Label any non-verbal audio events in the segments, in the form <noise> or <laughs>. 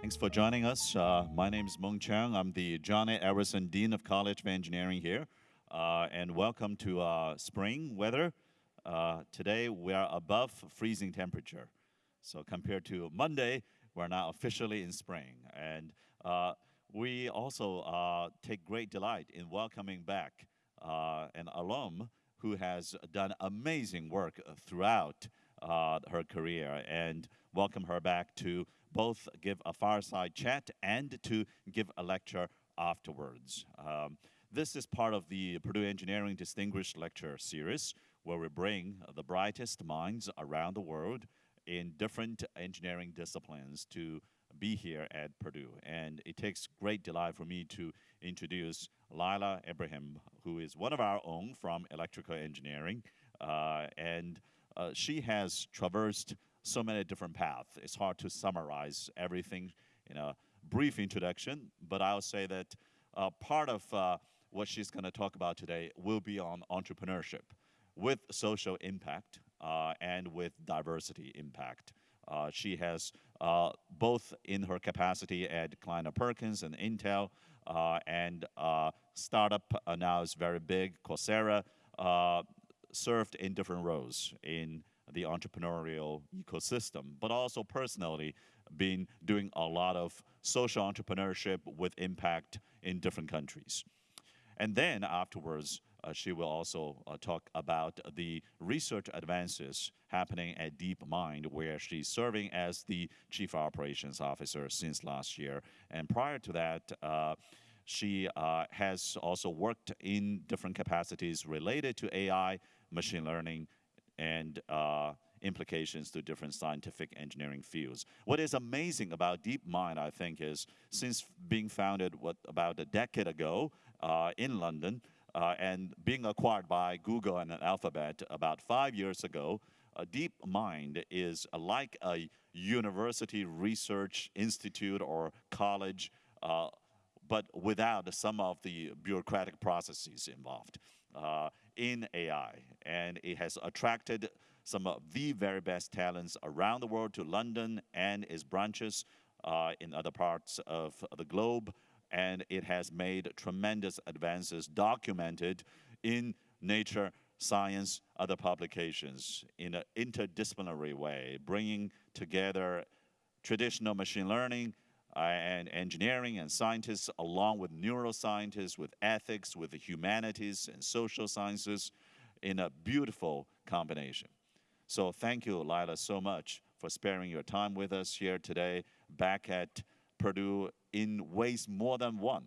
Thanks for joining us. Uh, my name is Mung Chiang. I'm the John A. Edwardson Dean of College of Engineering here. Uh, and welcome to uh, spring weather. Uh, today we are above freezing temperature. So compared to Monday, we're now officially in spring. And uh, we also uh, take great delight in welcoming back an alum who has done amazing work throughout her career and welcome her back to both give a fireside chat and to give a lecture afterwards. Um, this is part of the Purdue Engineering Distinguished Lecture Series, where we bring the brightest minds around the world in different engineering disciplines to be here at Purdue. And it takes great delight for me to introduce Lila Ibrahim, who is one of our own from electrical engineering. Uh, and uh, she has traversed so many different paths. It's hard to summarize everything in a brief introduction, but I'll say that uh, part of uh, what she's going to talk about today will be on entrepreneurship with social impact uh, and with diversity impact. Uh, she has uh, both in her capacity at Kleiner Perkins and Intel, uh, and startup now is very big, Coursera, served in different roles in the entrepreneurial ecosystem, but also personally been doing a lot of social entrepreneurship with impact in different countries. And then afterwards, uh, she will also uh, talk about the research advances happening at DeepMind, where she's serving as the Chief Operations Officer since last year. And prior to that, uh, she uh, has also worked in different capacities related to AI, machine learning, and uh, implications to different scientific engineering fields. What is amazing about DeepMind, I think, is since being founded what about a decade ago uh, in London uh, and being acquired by Google and Alphabet about five years ago, uh, DeepMind is like a university research institute or college, uh, but without some of the bureaucratic processes involved. In AI. And it has attracted some of the very best talents around the world to London and its branches uh, in other parts of the globe. And it has made tremendous advances documented in Nature, Science, other publications in an interdisciplinary way, bringing together traditional machine learning, and engineering and scientists, along with neuroscientists, with ethics, with the humanities and social sciences, in a beautiful combination. So thank you, Lila, so much for sparing your time with us here today, back at Purdue in ways more than one.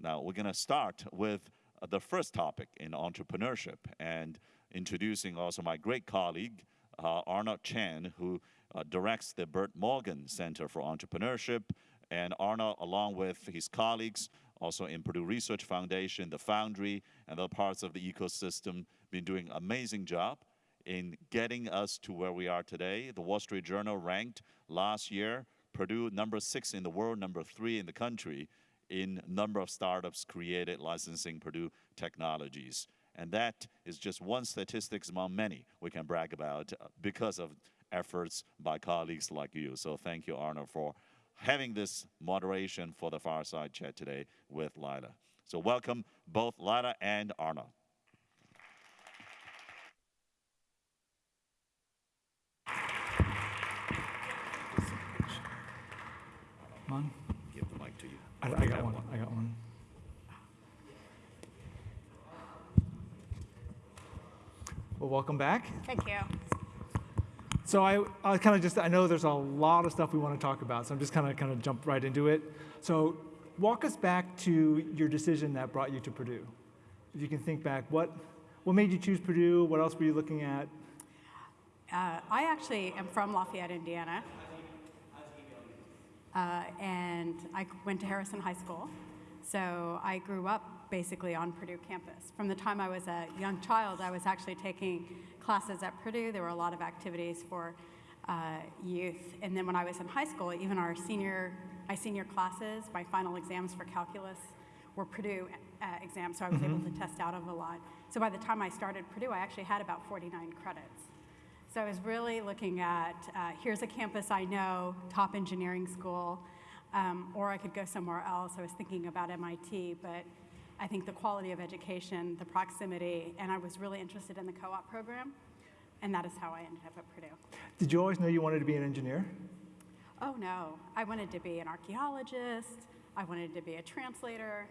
Now, we're going to start with uh, the first topic in entrepreneurship and introducing also my great colleague, uh, Arnold Chen, who uh, directs the Burton Morgan Center for Entrepreneurship. And Arnold, along with his colleagues, also in Purdue Research Foundation, the Foundry, and other parts of the ecosystem, been doing amazing job in getting us to where we are today. The Wall Street Journal ranked last year Purdue number six in the world, number three in the country in number of startups created licensing Purdue technologies. And that is just one statistics among many we can brag about uh, because of efforts by colleagues like you. So thank you, Arno, for having this moderation for the fireside chat today with Lila. So welcome both Lila and Arno. Come on. Give the mic to you. I, I got one. I got one. Well, welcome back. Thank you. So I, I kind of just, I know there's a lot of stuff we want to talk about, so I'm just kind of kind of jump right into it. So walk us back to your decision that brought you to Purdue. If you can think back, what, what made you choose Purdue? What else were you looking at? Uh, I actually am from Lafayette, Indiana. Uh, and I went to Harrison High School. So I grew up basically on Purdue campus. From the time I was a young child, I was actually taking classes at Purdue. There were a lot of activities for uh, youth. And then when I was in high school, even our senior, my senior classes, my final exams for calculus were Purdue uh, exams, so I was mm -hmm. able to test out of a lot. So by the time I started Purdue, I actually had about 49 credits. So I was really looking at uh, here's a campus I know, top engineering school, um, or I could go somewhere else. I was thinking about MIT, but I think the quality of education, the proximity, and I was really interested in the co op program, and that is how I ended up at Purdue. Did you always know you wanted to be an engineer? Oh no, I wanted to be an archaeologist, I wanted to be a translator,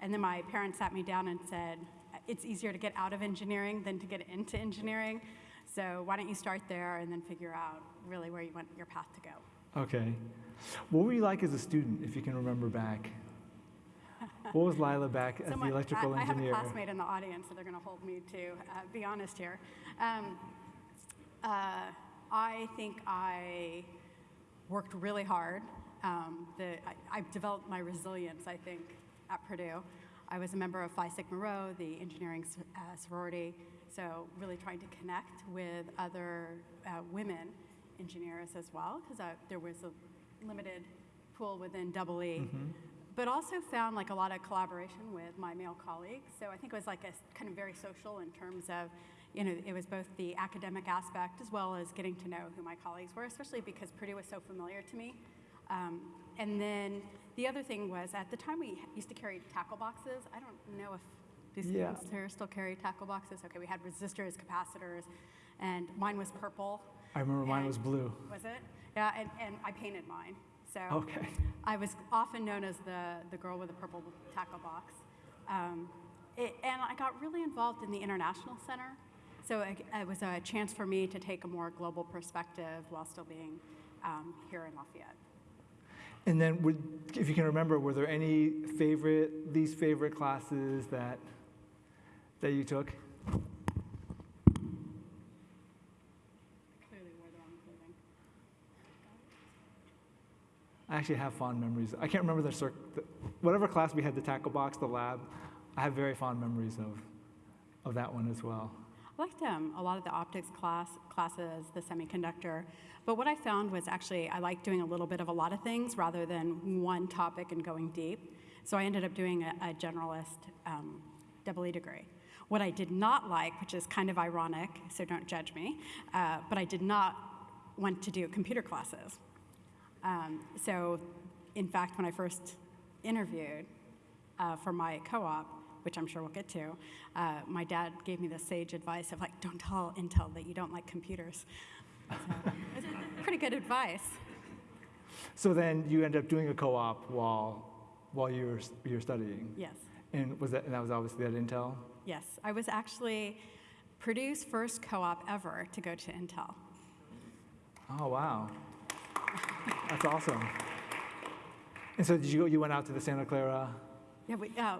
and then my parents sat me down and said, it's easier to get out of engineering than to get into engineering, so why don't you start there and then figure out really where you want your path to go. Okay. What were you like as a student, if you can remember back? What was Lila back as Someone- the electrical I, engineer? I have a classmate in the audience, so they're going to hold me to uh, be honest here. Um, uh, I think I worked really hard. Um, the, I, I've developed my resilience, I think, at Purdue. I was a member of Phi Sigma Rho, the engineering uh, sorority, so really trying to connect with other uh, women engineers as well, because there was a limited pool within Double E but also found like a lot of collaboration with my male colleagues. So I think it was like a kind of very social in terms of, you know, it was both the academic aspect as well as getting to know who my colleagues were, especially because Purdue was so familiar to me. Um, and then the other thing was at the time we used to carry tackle boxes. I don't know if do Yeah. students here still carry tackle boxes. Okay, we had resistors, capacitors, and mine was purple. I remember mine was blue. Was it? Yeah, and, and I painted mine. So Okay. I was often known as the, the girl with the purple tackle box. Um, it, and I got really involved in the International Center. So it, it was a chance for me to take a more global perspective while still being um, here in Lafayette. And then, would, if you can remember, were there any favorite, least favorite classes that that you took? Clearly wore the wrong clothing. I actually have fond memories. I can't remember the, circ- the whatever class we had, the tackle box, the lab. I have very fond memories of of that one as well. I liked um, a lot of the optics class classes, the semiconductor. But what I found was actually I liked doing a little bit of a lot of things rather than one topic and going deep. So I ended up doing a, a generalist um, double E degree. What I did not like, which is kind of ironic, so don't judge me, uh, but I did not want to do computer classes. Um, so, in fact, when I first interviewed uh, for my co-op, which I'm sure we'll get to, uh, my dad gave me the sage advice of like, don't tell Intel that you don't like computers. So, it's <laughs> pretty good advice. So then you ended up doing a co-op while while you were you were studying. Yes, And was that and that was obviously at Intel? yes. I was actually Purdue's first co-op ever to go to Intel. Oh wow. That's awesome. And so did you go, you went out to the Santa Clara? Yeah, we, uh,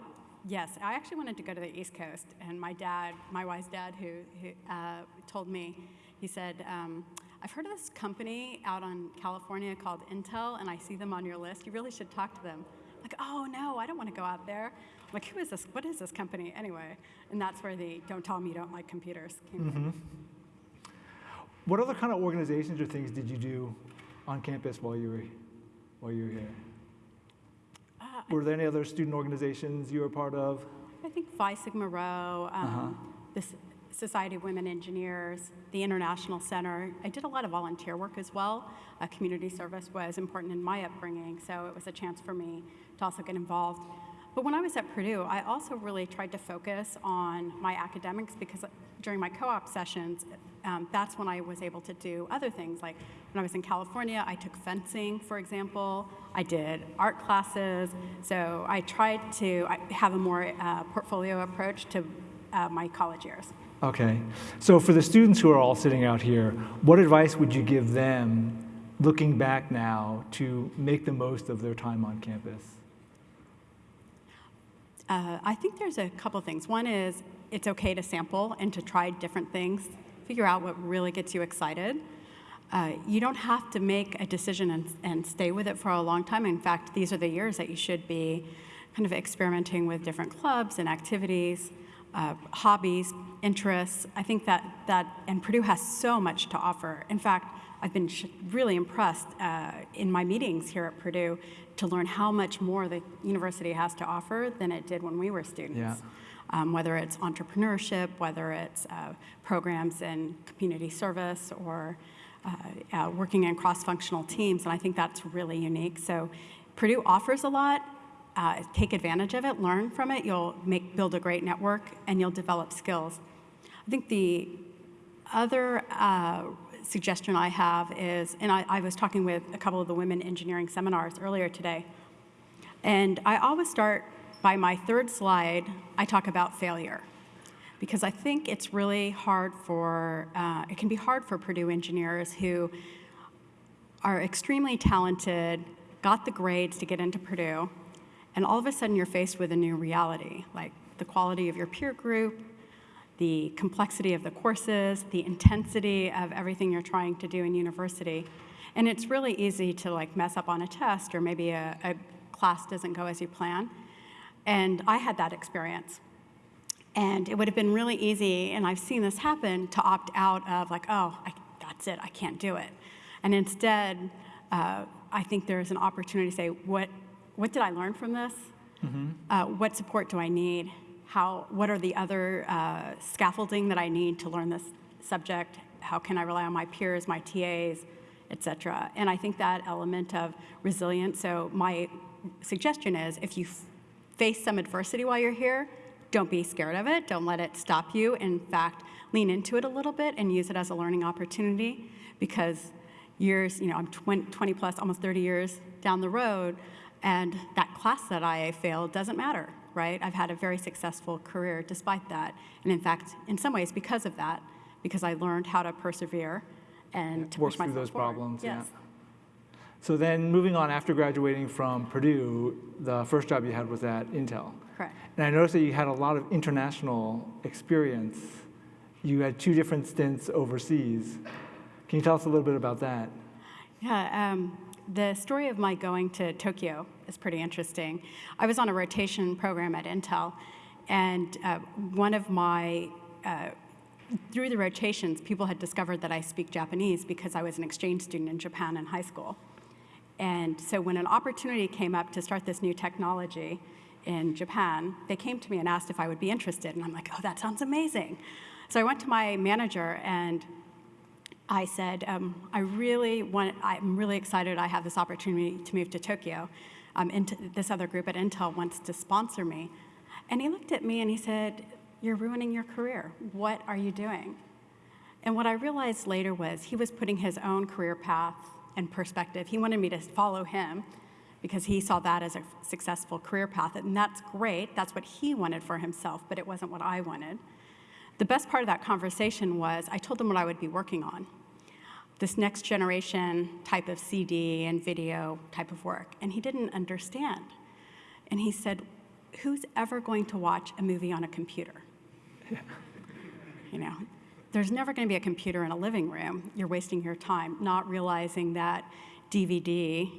yes, I actually wanted to go to the East Coast, and my dad, my wife's dad, who, who uh, told me, he said, um, I've heard of this company out on California called Intel, and I see them on your list. You really should talk to them. Like, oh no, I don't want to go out there. I'm like, who is this? What is this company anyway? And that's where the "Don't tell me you don't like computers" came from. What other kind of organizations or things did you do on campus while you were while you were here? Uh, Were there any other student organizations you were part of? I think Phi Sigma Rho, um, the S- Society of Women Engineers, the International Center. I did a lot of volunteer work as well. Uh, community service was important in my upbringing, so it was a chance for me to also get involved. But when I was at Purdue, I also really tried to focus on my academics because during my co-op sessions, um, that's when I was able to do other things. Like when I was in California, I took fencing, for example. I did art classes. So I tried to have a more uh, portfolio approach to uh, my college years. Okay. So for the students who are all sitting out here, what advice would you give them looking back now to make the most of their time on campus? Uh, I think there's a couple things. One is it's okay to sample and to try different things, figure out what really gets you excited. Uh, you don't have to make a decision and, and stay with it for a long time. In fact, these are the years that you should be kind of experimenting with different clubs and activities, uh, hobbies, interests. I think that, that, and Purdue has so much to offer. In fact, I've been really impressed uh, in my meetings here at Purdue to learn how much more the university has to offer than it did when we were students. Yeah. Um, whether it's entrepreneurship, whether it's uh, programs in community service or uh, uh, working in cross-functional teams, and I think that's really unique. So Purdue offers a lot. Uh, take advantage of it, learn from it. You'll make build a great network, and you'll develop skills. I think the other uh, suggestion I have is, and I, I was talking with a couple of the women engineering seminars earlier today, and I always start by my third slide. I talk about failure because I think it's really hard for, uh, it can be hard for Purdue engineers who are extremely talented, got the grades to get into Purdue, and all of a sudden you're faced with a new reality, like the quality of your peer group, the complexity of the courses, the intensity of everything you're trying to do in university. And it's really easy to like mess up on a test or maybe a, a class doesn't go as you plan. And I had that experience. And it would have been really easy, and I've seen this happen, to opt out of like, oh, I, that's it, I can't do it. And instead, uh, I think there's an opportunity to say, what, what did I learn from this? Uh, what support do I need? How, what are the other uh, scaffolding that I need to learn this subject? How can I rely on my peers, my TAs, et cetera? And I think that element of resilience, so my suggestion is if you face some adversity while you're here, don't be scared of it. Don't let it stop you. In fact, lean into it a little bit and use it as a learning opportunity because years, you know, I'm 20, 20 plus, almost 30 years down the road, and that class that I failed doesn't matter, right? I've had a very successful career despite that. And in fact, in some ways, because of that, because I learned how to persevere and to work push through those forward. problems, yeah. So then moving on after graduating from Purdue, the first job you had was at Intel. Correct. And I noticed that you had a lot of international experience. You had two different stints overseas. Can you tell us a little bit about that? Yeah, um, the story of my going to Tokyo is pretty interesting. I was on a rotation program at Intel, and uh, one of my, uh, through the rotations, people had discovered that I speak Japanese because I was an exchange student in Japan in high school. And so when an opportunity came up to start this new technology in Japan, they came to me and asked if I would be interested. And I'm like, oh, that sounds amazing. So I went to my manager and I said, um, I really want, I'm really excited I have this opportunity to move to Tokyo. Um, into, this other group at Intel wants to sponsor me. And he looked at me and he said, You're ruining your career. What are you doing? And what I realized later was he was putting his own career path and perspective. He wanted me to follow him because he saw that as a successful career path. And that's great. That's what he wanted for himself, but it wasn't what I wanted. The best part of that conversation was I told him what I would be working on this next generation type of CD and video type of work. And he didn't understand. And he said, Who's ever going to watch a movie on a computer? <laughs> you know, there's never going to be a computer in a living room. You're wasting your time not realizing that DVD,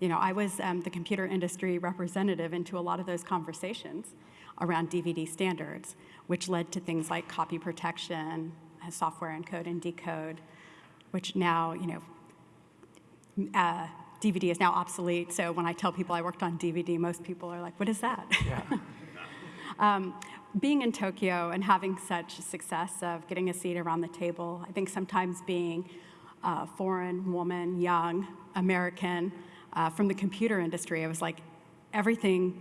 you know, I was um, the computer industry representative into a lot of those conversations around DVD standards, which led to things like copy protection, uh, software encode and decode, which now, you know, uh, DVD is now obsolete. So when I tell people I worked on DVD, most people are like, what is that? Yeah. <laughs> um, being in Tokyo and having such success of getting a seat around the table, I think sometimes being a foreign woman, young, American, uh, from the computer industry, it was like everything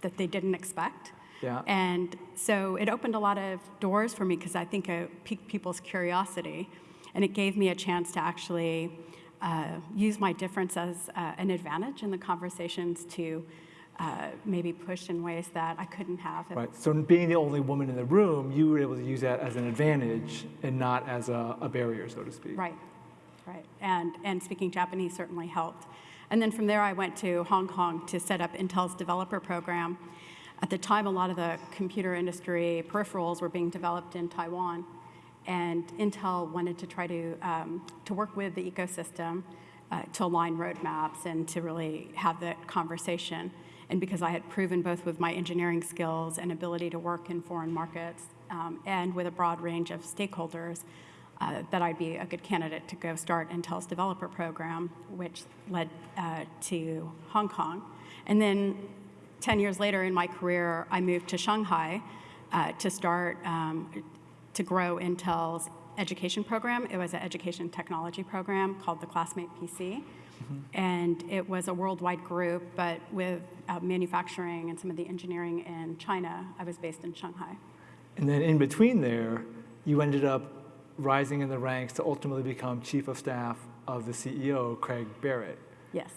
that they didn't expect. Yeah. And so it opened a lot of doors for me because I think it piqued people's curiosity. And it gave me a chance to actually uh, use my difference as uh, an advantage in the conversations to uh, maybe push in ways that I couldn't have. Right. So being the only woman in the room, you were able to use that as an advantage and not as a, a barrier, so to speak. Right, right. And, and speaking Japanese certainly helped. And then from there, I went to Hong Kong to set up Intel's developer program. At the time, a lot of the computer industry peripherals were being developed in Taiwan. And Intel wanted to try to, um, to work with the ecosystem uh, to align roadmaps and to really have that conversation. And because I had proven both with my engineering skills and ability to work in foreign markets um, and with a broad range of stakeholders, uh, that I'd be a good candidate to go start Intel's developer program, which led uh, to Hong Kong. And then 10 years later in my career, I moved to Shanghai uh, to start um, to grow Intel's education program. It was an education technology program called the Classmate PC. And it was a worldwide group, but with uh, manufacturing and some of the engineering in China. I was based in Shanghai. And then in between there, you ended up rising in the ranks to ultimately become chief of staff of the CEO, Craig Barrett. Yes.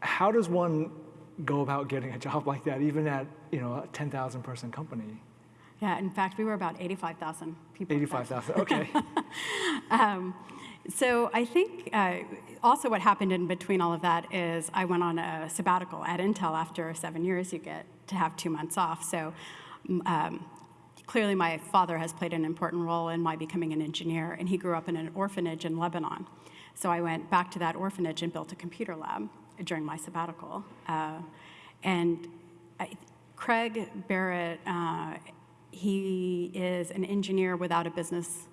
How does one go about getting a job like that, even at you know a 10,000 person company? Yeah, in fact, we were about 85,000 people. 85,000. Okay. <laughs> Um, so I think uh, also what happened in between all of that is I went on a sabbatical at Intel. After seven years, you get to have two months off. So um, clearly, my father has played an important role in my becoming an engineer, and he grew up in an orphanage in Lebanon. So I went back to that orphanage and built a computer lab during my sabbatical. Uh, and I, Craig Barrett, uh, he is an engineer without a business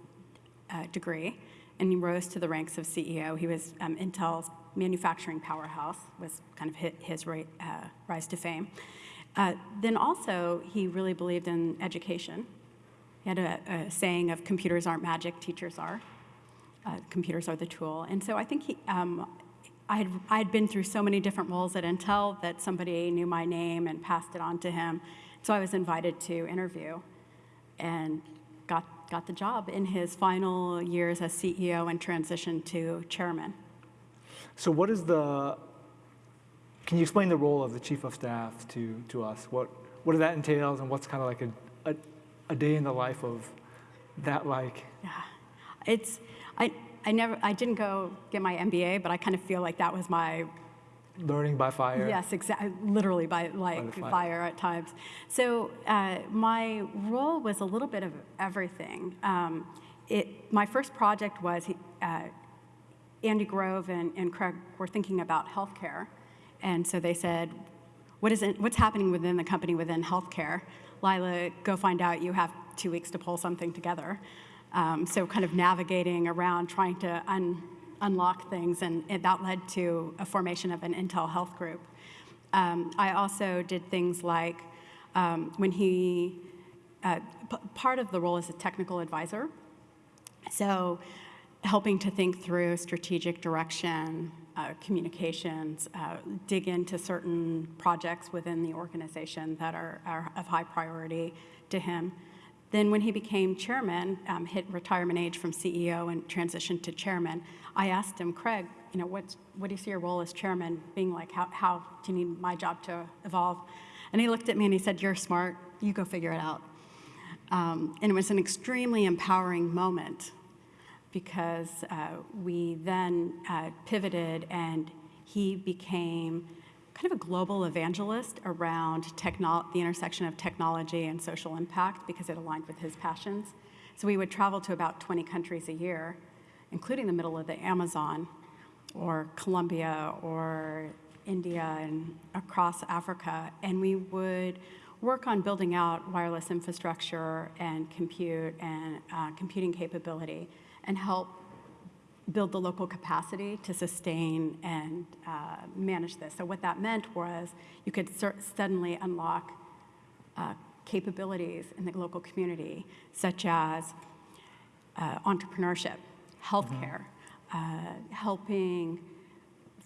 uh, degree, and he rose to the ranks of CEO. He was um, Intel's manufacturing powerhouse, was kind of hit his ra- uh, rise to fame. Uh, then also, he really believed in education. He had a, a saying of computers aren't magic, teachers are. Uh, computers are the tool. And so I think he, um, I had, I had been through so many different roles at Intel that somebody knew my name and passed it on to him. So I was invited to interview and got, the job in his final years as CEO and transitioned to chairman. so what is the? Can you explain the role of the chief of staff to to us? What what does that entails, and what's kind of like a, a a day in the life of that like? Yeah, it's, I, I never, I didn't go get my MBA, but I kind of feel like that was my Learning by fire. Yes, exactly. Literally by like the fire. fire. at times. So uh, my role was a little bit of everything. Um, it, my first project was uh, Andy Grove and, and Craig were thinking about healthcare, and so they said, "What is it? What's happening within the company within healthcare?" Lila, go find out. You have two weeks to pull something together. Um, so kind of navigating around trying to un, unlock things, and, and that led to a formation of an Intel Health Group. Um, I also did things like um, when he, uh, part of the role is a technical advisor. So, helping to think through strategic direction, uh, communications, uh, dig into certain projects within the organization that are, are of high priority to him. Then, when he became chairman, um, hit retirement age from CEO and transitioned to chairman, I asked him, Craig, you know, what's, what do you see your role as chairman being like? How, how do you need my job to evolve? And he looked at me and he said, You're smart. You go figure it out. Um, and it was an extremely empowering moment because uh, we then uh, pivoted and he became kind of a global evangelist around the intersection of technology and social impact because it aligned with his passions. So we would travel to about 20 countries a year, including the middle of the Amazon or Colombia or India and across Africa, and we would work on building out wireless infrastructure and compute and uh, computing capability and help build the local capacity to sustain and uh, manage this. So what that meant was you could suddenly unlock uh, capabilities in the local community, such as uh, entrepreneurship, healthcare, uh, helping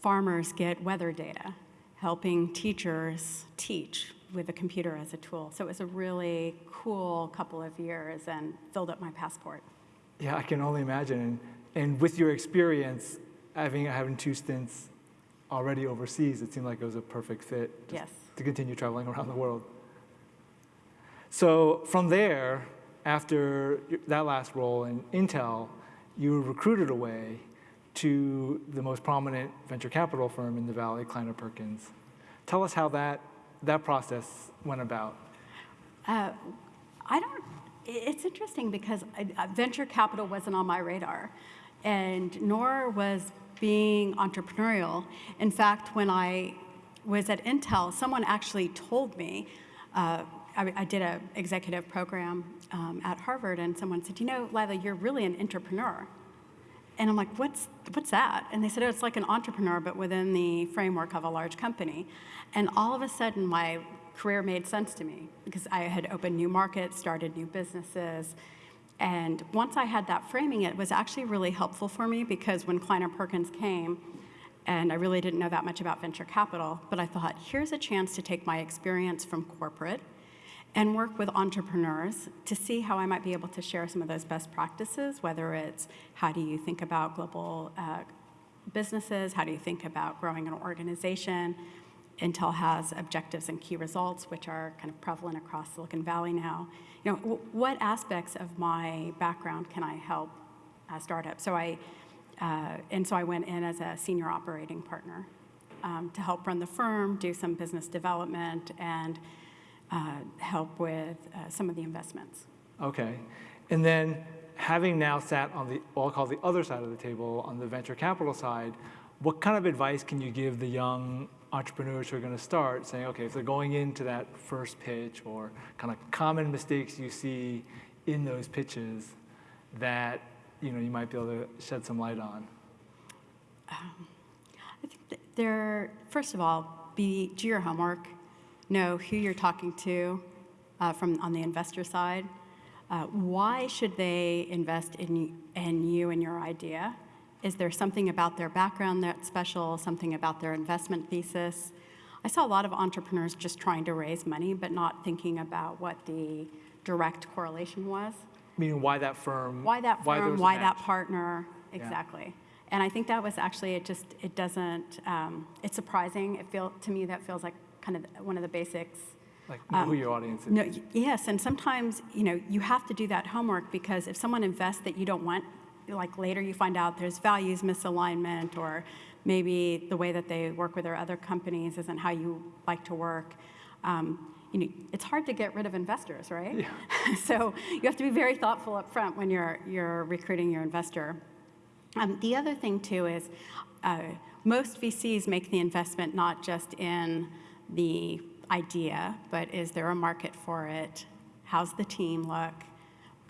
farmers get weather data, helping teachers teach with a computer as a tool. So it was a really cool couple of years and filled up my passport. Yeah, I can only imagine. And, with your experience, having having two stints already overseas, it seemed like it was a perfect fit Yes. to continue traveling around the world. So from there, after that last role in Intel, you were recruited away to the most prominent venture capital firm in the Valley, Kleiner Perkins. Tell us how that, that process went about. Uh, I don't, it's interesting because I- uh, venture capital wasn't on my radar, and nor was being entrepreneurial. In fact, when I was at Intel, someone actually told me, uh, I, I did an executive program um, at Harvard, and someone said, You know, Lila, you're really an entrepreneur. And I'm like, what's, what's that? And they said, oh, it's like an entrepreneur, but within the framework of a large company. And all of a sudden, my career made sense to me because I had opened new markets, started new businesses. And once I had that framing, it was actually really helpful for me because when Kleiner Perkins came, and I really didn't know that much about venture capital, but I thought, here's a chance to take my experience from corporate and work with entrepreneurs to see how I might be able to share some of those best practices, whether it's how do you think about global uh, businesses, how do you think about growing an organization. Intel has objectives and key results, which are kind of prevalent across Silicon Valley now. You know, what aspects of my background can I help a startup? So I, uh, and so I went in as a senior operating partner um, to help run the firm, do some business development, and uh, help with uh, some of the investments. Okay. And then having now sat on the, I'll call the other side of the table, on the venture capital side, what kind of advice can you give the young entrepreneurs who are going to start saying, okay, if they're going into that first pitch or kind of common mistakes you see in those pitches that, you know, you might be able to shed some light on? I think there, first of all, be, do your homework, know who you're talking to uh, from on the investor side. Uh, why should they invest in, in you and your idea? Is there something about their background that's special, something about their investment thesis? I saw a lot of entrepreneurs just trying to raise money, but not thinking about what the direct correlation was. Meaning why that firm? Why that firm, a why that partner, exactly. And I think that was actually, it just, it doesn't, um, it's surprising. It feel, to me, that feels like kind of one of the basics. Like know who your audience is. Um, No, yes, and sometimes, you know, you have to do that homework because if someone invests that you don't want, like later you find out there's values misalignment or maybe the way that they work with their other companies isn't how you like to work. Um, you know, it's hard to get rid of investors, right? Yeah. <laughs> so you have to be very thoughtful up front when you're, you're recruiting your investor. Um, the other thing too is uh, most VCs make the investment not just in the idea, but is there a market for it? How's the team look?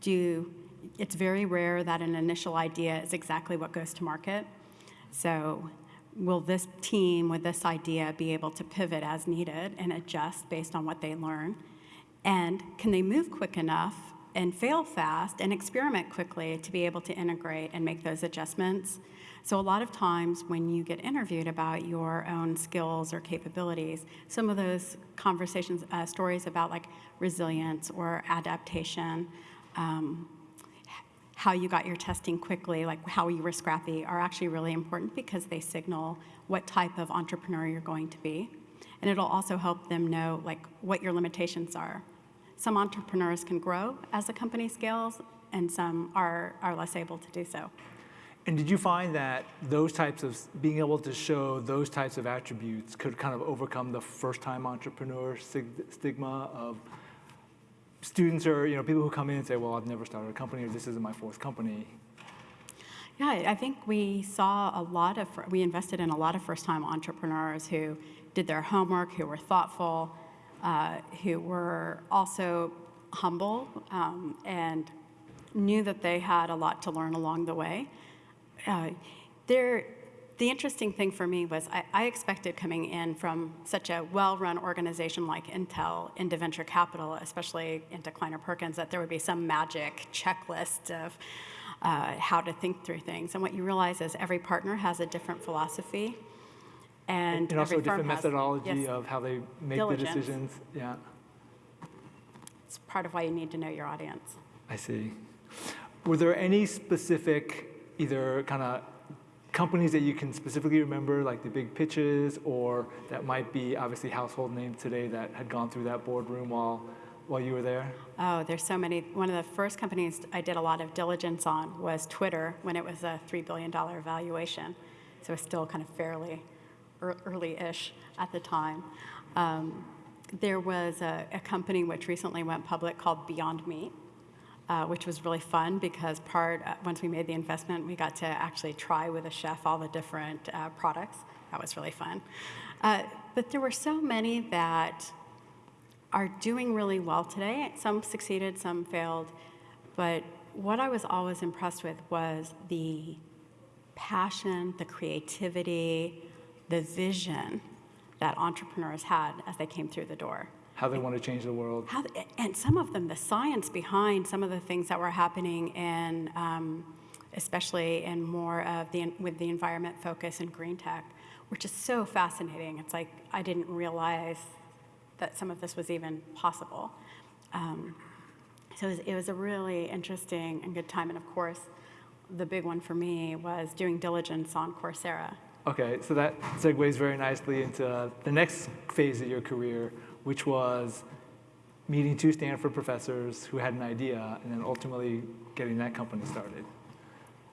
Do it's very rare that an initial idea is exactly what goes to market. So will this team with this idea be able to pivot as needed and adjust based on what they learn? And can they move quick enough and fail fast and experiment quickly to be able to integrate and make those adjustments? So, a lot of times when you get interviewed about your own skills or capabilities, some of those conversations, uh, stories about like resilience or adaptation, um, how you got your testing quickly, like how you were scrappy, are actually really important because they signal what type of entrepreneur you're going to be. And it'll also help them know like what your limitations are. Some entrepreneurs can grow as the company scales, and some are, are less able to do so. And did you find that those types of, being able to show those types of attributes could kind of overcome the first-time entrepreneur stigma of students or, you know, people who come in and say, well, I've never started a company or this isn't my fourth company. Yeah, I think we saw a lot of, we invested in a lot of first time entrepreneurs who did their homework, who were thoughtful, uh, who were also humble um, and knew that they had a lot to learn along the way. Uh, there, the interesting thing for me was I, I expected coming in from such a well-run organization like Intel into venture capital, especially into Kleiner Perkins, that there would be some magic checklist of uh, how to think through things. And what you realize is every partner has a different philosophy, and, And also a different has- methodology yes, of how they make Diligence. the decisions. Yeah, it's part of why you need to know your audience. I see. Were there any specific, either kind of companies that you can specifically remember, like the big pitches, or that might be obviously household names today that had gone through that boardroom while, while you were there? Oh, there's so many. One of the first companies I did a lot of diligence on was Twitter when it was a $3 billion valuation. So it's still kind of fairly early-ish at the time. Um, there was a, a company which recently went public called Beyond Meat, uh, which was really fun because part, uh, once we made the investment, we got to actually try with a chef all the different uh, products. That was really fun. Uh, but there were so many that are doing really well today. Some succeeded, some failed. But what I was always impressed with was the passion, the creativity, the vision that entrepreneurs had as they came through the door. How they want to change the world. How, and some of them, the science behind some of the things that were happening in, um, especially in more of the, with the environment focus and green tech, were just so fascinating. It's like I didn't realize that some of this was even possible. Um, so it was, it was a really interesting and good time. And of course, the big one for me was doing diligence on Coursera. Okay, so that segues very nicely into the next phase of your career, which was meeting two Stanford professors who had an idea and then ultimately getting that company started.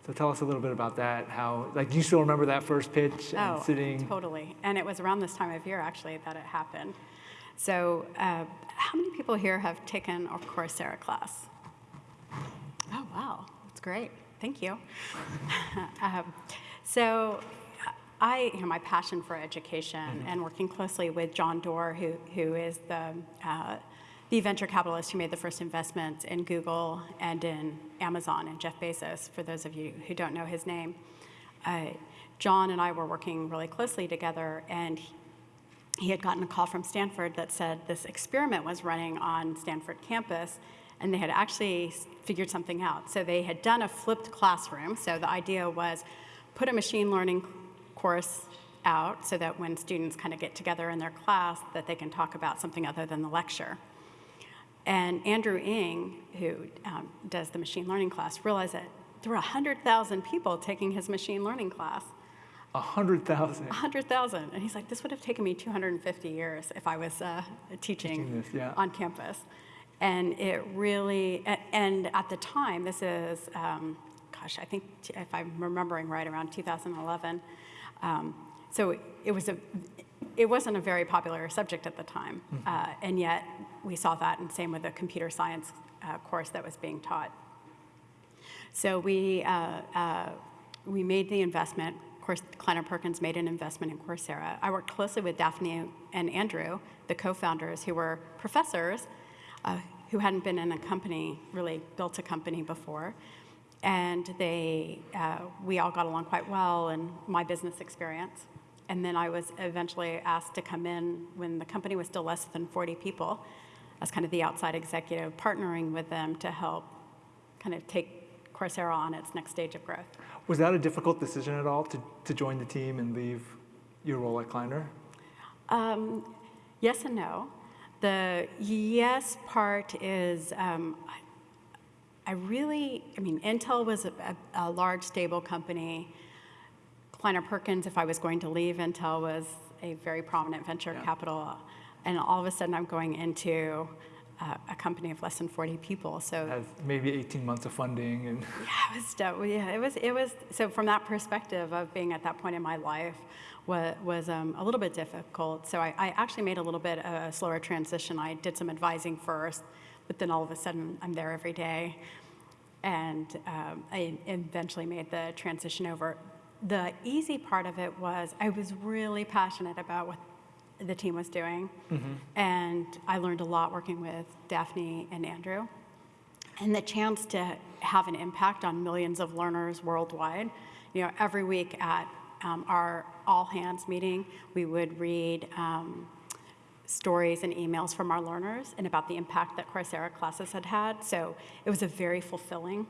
So tell us a little bit about that. How, like, do you still remember that first pitch and oh, sitting? totally. And it was around this time of year, actually, that it happened. So uh, how many people here have taken a Coursera class? Oh, wow. That's great. Thank you. <laughs> um, so I, you know, my passion for education Mm-hmm. and working closely with John Doerr, who, who is the, uh, the venture capitalist who made the first investments in Google and in Amazon, and Jeff Bezos, for those of you who don't know his name. Uh, John and I were working really closely together, and he, he had gotten a call from Stanford that said this experiment was running on Stanford campus, and they had actually figured something out. So they had done a flipped classroom. So the idea was put a machine learning course out so that when students kind of get together in their class that they can talk about something other than the lecture. And Andrew Ng, who um, does the machine learning class, realized that there were 100,000 people taking his machine learning class. A hundred thousand. 100,000. And he's like, this would have taken me 250 years if I was uh, teaching Teaching this, yeah. on campus. And it really, and at the time, this is, um, gosh, I think if I'm remembering right, around 2011. Um, so it, was a, it wasn't a very popular subject at the time. Uh, and yet we saw that, and same with the computer science uh, course that was being taught. So we, uh, uh, we made the investment. Of course, Kleiner Perkins made an investment in Coursera. I worked closely with Daphne and Andrew, the co-founders, who were professors uh, who hadn't been in a company, really built a company before. And they, uh, we all got along quite well in my business experience. And then I was eventually asked to come in when the company was still less than 40 people as kind of the outside executive, partnering with them to help kind of take Coursera on its next stage of growth. Was that a difficult decision at all to, to join the team and leave your role at Kleiner? Um, yes and no. The yes part is um, I, really, I mean, Intel was a, a, a large, stable company. Kleiner Perkins, if I was going to leave Intel, was a very prominent venture Yeah. capital. And all of a sudden, I'm going into uh, a company of less than 40 people. So Has maybe 18 months of funding and <laughs> yeah, it was, yeah, it was, it was, so from that perspective of being at that point in my life was, was um, a little bit difficult. So I, I actually made a little bit of a slower transition. I did some advising first, but then all of a sudden I'm there every day. And um, I eventually made the transition over. The easy part of it was I was really passionate about what the team was doing. And I learned a lot working with Daphne and Andrew and the chance to have an impact on millions of learners worldwide. You know, every week at um, our all hands meeting, we would read um, stories and emails from our learners and about the impact that Coursera classes had had. So it was a very fulfilling,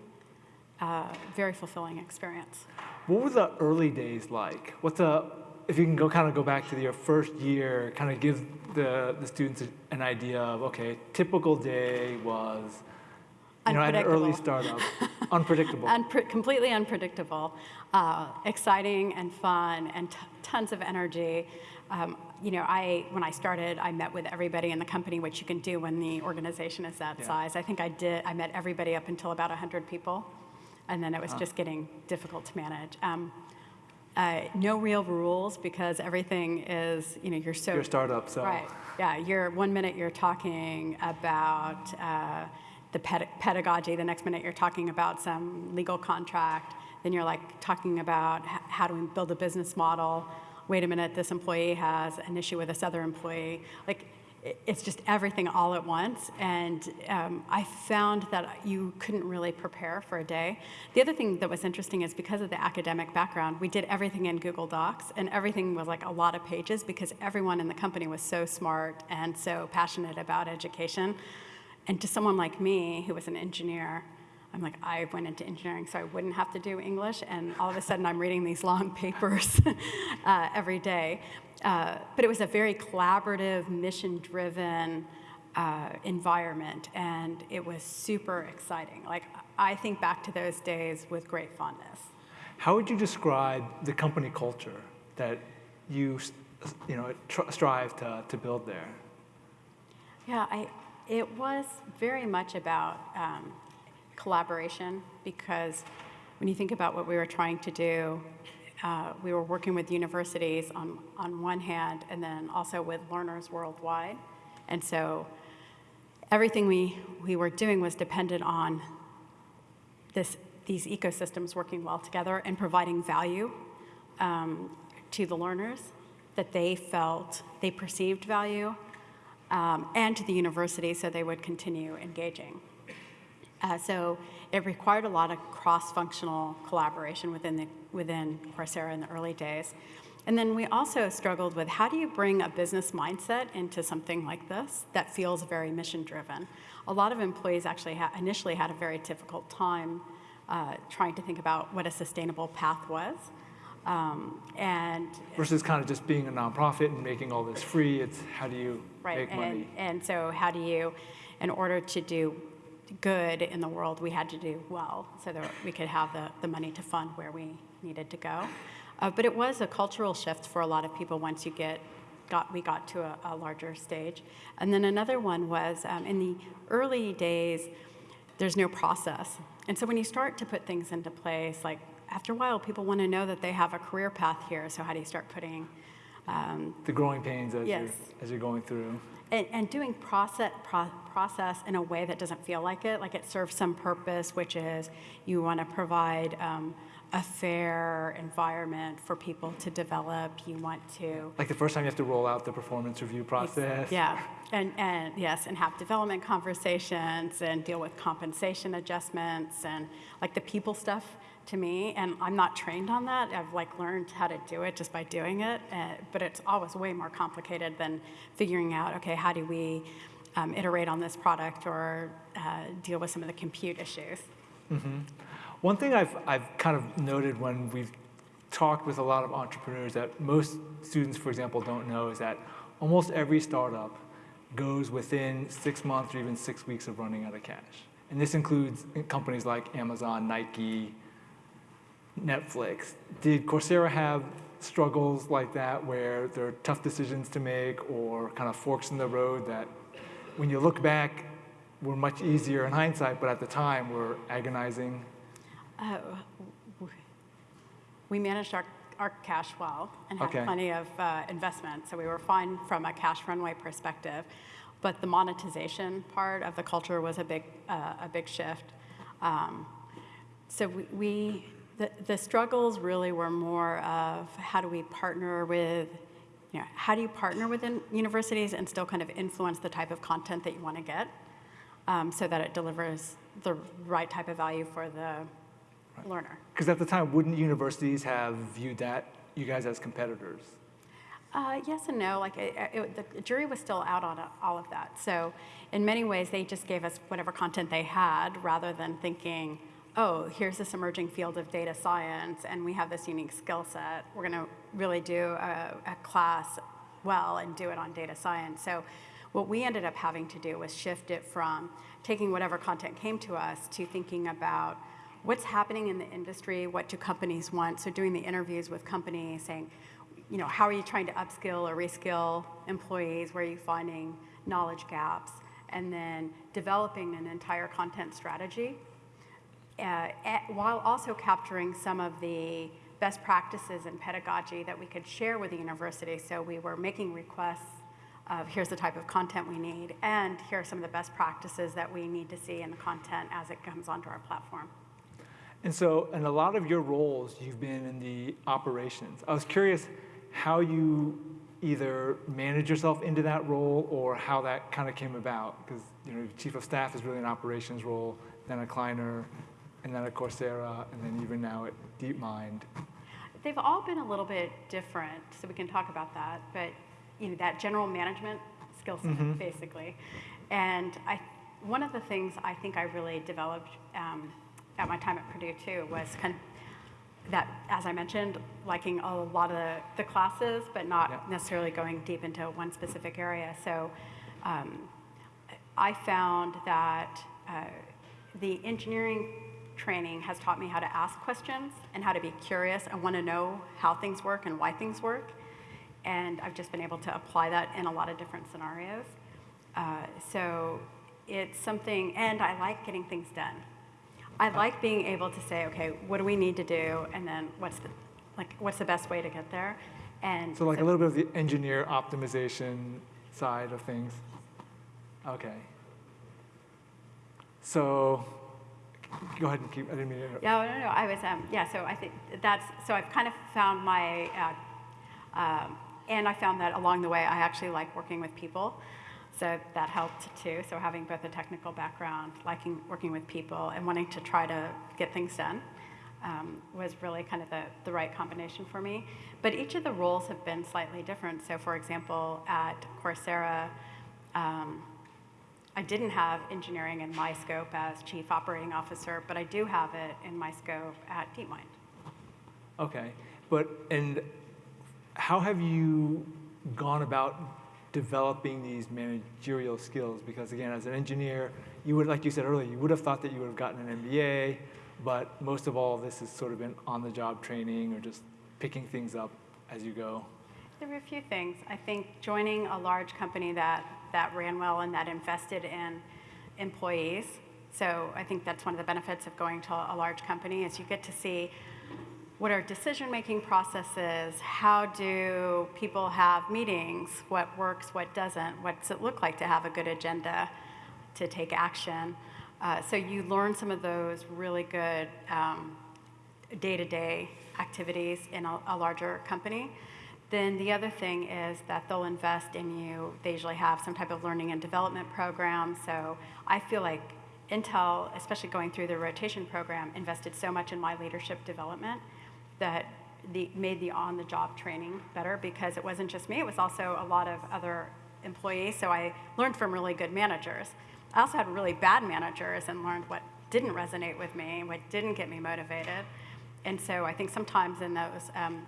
uh, very fulfilling experience. What were the early days like? What's a, if you can go kind of go back to your first year, kind of give the, the students an idea of, okay, typical day was, you know, at an early startup, unpredictable. <laughs> Unpre- completely unpredictable, uh, exciting and fun, and t- tons of energy. Um, you know, I when I started, I met with everybody in the company, which you can do when the organization is that Yeah. size. I think I did. I met everybody up until about 100 people, and then it was just getting difficult to manage. Um, uh, no real rules because everything is, you know, you're so You're startup, so. Right. Yeah. You're one minute you're talking about uh, the ped- pedagogy. The next minute you're talking about some legal contract. Then you're like talking about how do we build a business model. Wait a minute, this employee has an issue with this other employee. Like, it's just everything all at once. And um, I found that you couldn't really prepare for a day. The other thing that was interesting is because of the academic background, we did everything in Google Docs, and everything was like a lot of pages because everyone in the company was so smart and so passionate about education. And to someone like me, who was an engineer, I'm like, I went into engineering so I wouldn't have to do English, and all of a sudden I'm reading these long <laughs> papers uh, every day. Uh, but it was a very collaborative, mission-driven uh, environment, and it was super exciting. Like, I think back to those days with great fondness. How would you describe the company culture that you, you know, tr- strive to, to build there? Yeah, I, it was very much about um, collaboration because when you think about what we were trying to do, uh, we were working with universities on, on one hand and then also with learners worldwide. And so everything we, we were doing was dependent on this, these ecosystems working well together and providing value um, to the learners that they felt they perceived value um, and to the university so they would continue engaging. Uh, so it required a lot of cross-functional collaboration within, the, within Coursera in the early days. And then we also struggled with how do you bring a business mindset into something like this that feels very mission-driven? A lot of employees actually ha- initially had a very difficult time uh, trying to think about what a sustainable path was. Um, and Versus kind of just being a nonprofit and making all this free, it's how do you Right, make and, money? and so how do you, in order to do good in the world, we had to do well so that we could have the, the money to fund where we needed to go. Uh, but it was a cultural shift for a lot of people once you get, got, we got to a, a larger stage. And then another one was um, in the early days, there's no process. And so when you start to put things into place, like after a while, people want to know that they have a career path here. So how do you start putting um, The growing pains as, Yes. you're, as you're going through. And, and doing process, pro- process in a way that doesn't feel like it, like it serves some purpose, which is you want to provide um, a fair environment for people to develop. You want to, Like the first time you have to roll out the performance review process. yeah, and, and yes, and have development conversations and deal with compensation adjustments and like the people stuff to me. And I'm not trained on that. I've like learned how to do it just by doing it. Uh, but it's always way more complicated than figuring out, okay, how do we um, iterate on this product or uh, deal with some of the compute issues. One thing I've, I've kind of noted when we've talked with a lot of entrepreneurs that most students, for example, don't know is that almost every startup goes within six months or even six weeks of running out of cash. And this includes companies like Amazon, Nike, Netflix. Did Coursera have struggles like that where there are tough decisions to make or kind of forks in the road that when you look back were much easier in hindsight, but at the time were agonizing? Uh, we managed our, our cash well and had Okay. plenty of uh, investment, so we were fine from a cash runway perspective. But the monetization part of the culture was a big, uh, a big shift. Um, so we, we the, the struggles really were more of how do we partner with, you know, how do you partner within universities and still kind of influence the type of content that you want to get um, so that it delivers the right type of value for the learner. Because at the time, wouldn't universities have viewed that you guys as competitors? Uh, yes and no. Like it, it, the jury was still out on all of that. So in many ways, they just gave us whatever content they had, rather than thinking, "Oh, here's this emerging field of data science, and we have this unique skill set. We're going to really do a, a class well and do it on data science." So what we ended up having to do was shift it from taking whatever content came to us to thinking about what's happening in the industry, what do companies want. So doing the interviews with companies, saying you know, how are you trying to upskill or reskill employees? Where are you finding knowledge gaps? And then developing an entire content strategy Uh, at- while also capturing some of the best practices in pedagogy that we could share with the university. So we were making requests of here's the type of content we need, and here are some of the best practices that we need to see in the content as it comes onto our platform. And so, in a lot of your roles, you've been in the operations. I was curious how you either manage yourself into that role or how that kind of came about? Because you know, chief of staff is really an operations role, then at Kleiner, and then at Coursera, and then even now at DeepMind. They've all been a little bit different, so we can talk about that. But you know, that general management skill set, basically. And I, one of the things I think I really developed um, at my time at Purdue too was kind of that, as I mentioned, liking a lot of the, the classes, but not Yep. necessarily going deep into one specific area. So um, I found that uh, the engineering training has taught me how to ask questions and how to be curious and want to know how things work and why things work. And I've just been able to apply that in a lot of different scenarios. Uh, so it's something, and I like getting things done. I like being able to say, okay, what do we need to do, and then what's the, like, what's the best way to get there? And So like a little bit of the engineer optimization side of things. Okay. So, go ahead and keep, I didn't mean to. No, no, no. I was, um, yeah. So I think that's so I've kind of found my, uh, um, and I found that along the way I actually like working with people, so that helped too. So having both a technical background, liking working with people, and wanting to try to get things done. Um, was really kind of the, the right combination for me. But each of the roles have been slightly different. So, for example, at Coursera, um, I didn't have engineering in my scope as chief operating officer, but I do have it in my scope at DeepMind. Okay, but, and how have you gone about developing these managerial skills? Because again, as an engineer, you would, like you said earlier, you would have thought that you would have gotten an MBA, but most of all this has sort of been on-the-job training or just picking things up as you go. There were a few things. I think joining a large company that, that ran well and that invested in employees. So I think that's one of the benefits of going to a large company is you get to see what are decision-making processes, how do people have meetings, what works, what doesn't, what's it look like to have a good agenda to take action. Uh, so you learn some of those really good um, day-to-day activities in a, a larger company. Then the other thing is that they'll invest in you. They usually have some type of learning and development program. So I feel like Intel, especially going through the rotation program, invested so much in my leadership development that the, made the on-the-job training better because it wasn't just me, it was also a lot of other employees. So I learned from really good managers. I also had really bad managers and learned what didn't resonate with me, what didn't get me motivated. And so I think sometimes in those, um,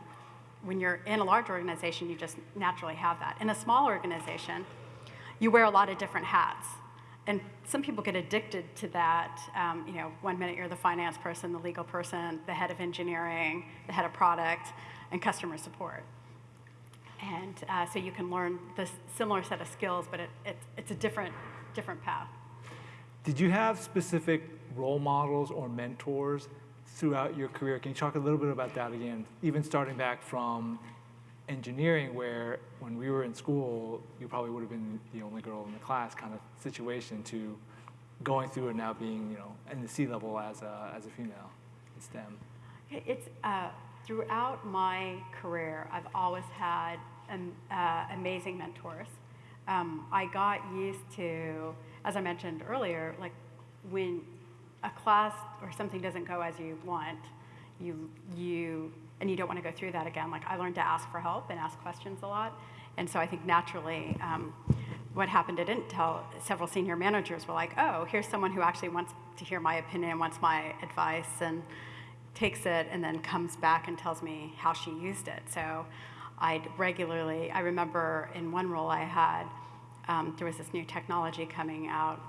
when you're in a large organization, you just naturally have that. In a small organization, you wear a lot of different hats. And some people get addicted to that. Um, you know, one minute you're the finance person, the legal person, the head of engineering, the head of product, and customer support. And uh, so you can learn this similar set of skills, but it, it, it's a different, different path. Did you have specific role models or mentors throughout your career? Can you talk a little bit about that again? Even starting back from engineering, where when we were in school, you probably would have been the only girl in the class kind of situation, to going through and now being, you know, in the C level as a, as a female in STEM. It's uh, throughout my career, I've always had um, uh, amazing mentors. Um, I got used to, as I mentioned earlier, like when a class or something doesn't go as you want, you you and you don't want to go through that again. Like I learned to ask for help and ask questions a lot, and so I think naturally. Um, what happened at Intel, several senior managers were like, oh, here's someone who actually wants to hear my opinion, wants my advice, and takes it and then comes back and tells me how she used it. So I'd regularly, I remember in one role I had, um, there was this new technology coming out,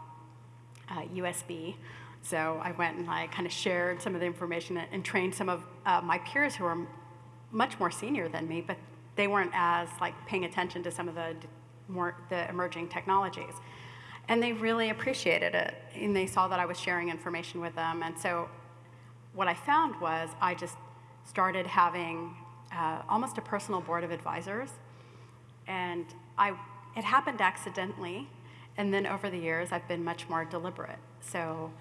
uh, USB. So I went and I kind of shared some of the information and, trained some of uh, my peers who were much more senior than me, but they weren't as like paying attention to some of the more the emerging technologies. And they really appreciated it. And they saw that I was sharing information with them. And so what I found was I just started having uh, almost a personal board of advisors. And I, it happened accidentally. And then over the years, I've been much more deliberate. So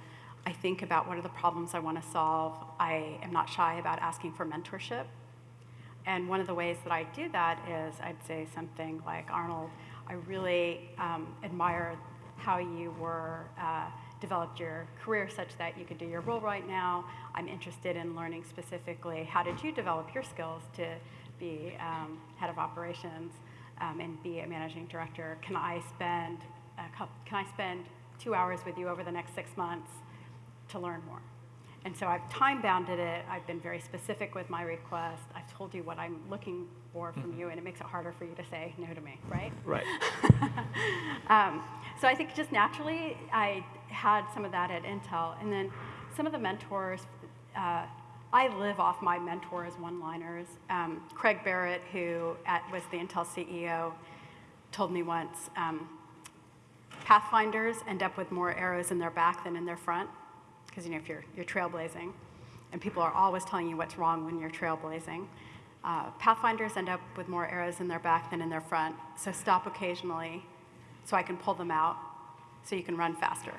I think about what are the problems I want to solve. I am not shy about asking for mentorship. And one of the ways that I do that is I'd say something like, Arnold, I really um, admire how you were uh, developed your career such that you could do your role right now. I'm interested in learning specifically how did you develop your skills to be um, head of operations um, and be a managing director. Can I spend a couple, can I spend two hours with you over the next six months to learn more? And so I've time bounded it. I've been very specific with my request. I've told you what I'm looking for from you, and it makes it harder for you to say no to me, right? Right. <laughs> Um, so I think just naturally, I had some of that at Intel. And then some of the mentors, uh, I live off my mentors' one-liners. Um, Craig Barrett, who at, was the Intel CEO, told me once, um, Pathfinders end up with more arrows in their back than in their front, because you know if you're, you're trailblazing, and people are always telling you what's wrong when you're trailblazing. Uh, Pathfinders end up with more arrows in their back than in their front, so stop occasionally so I can pull them out so you can run faster.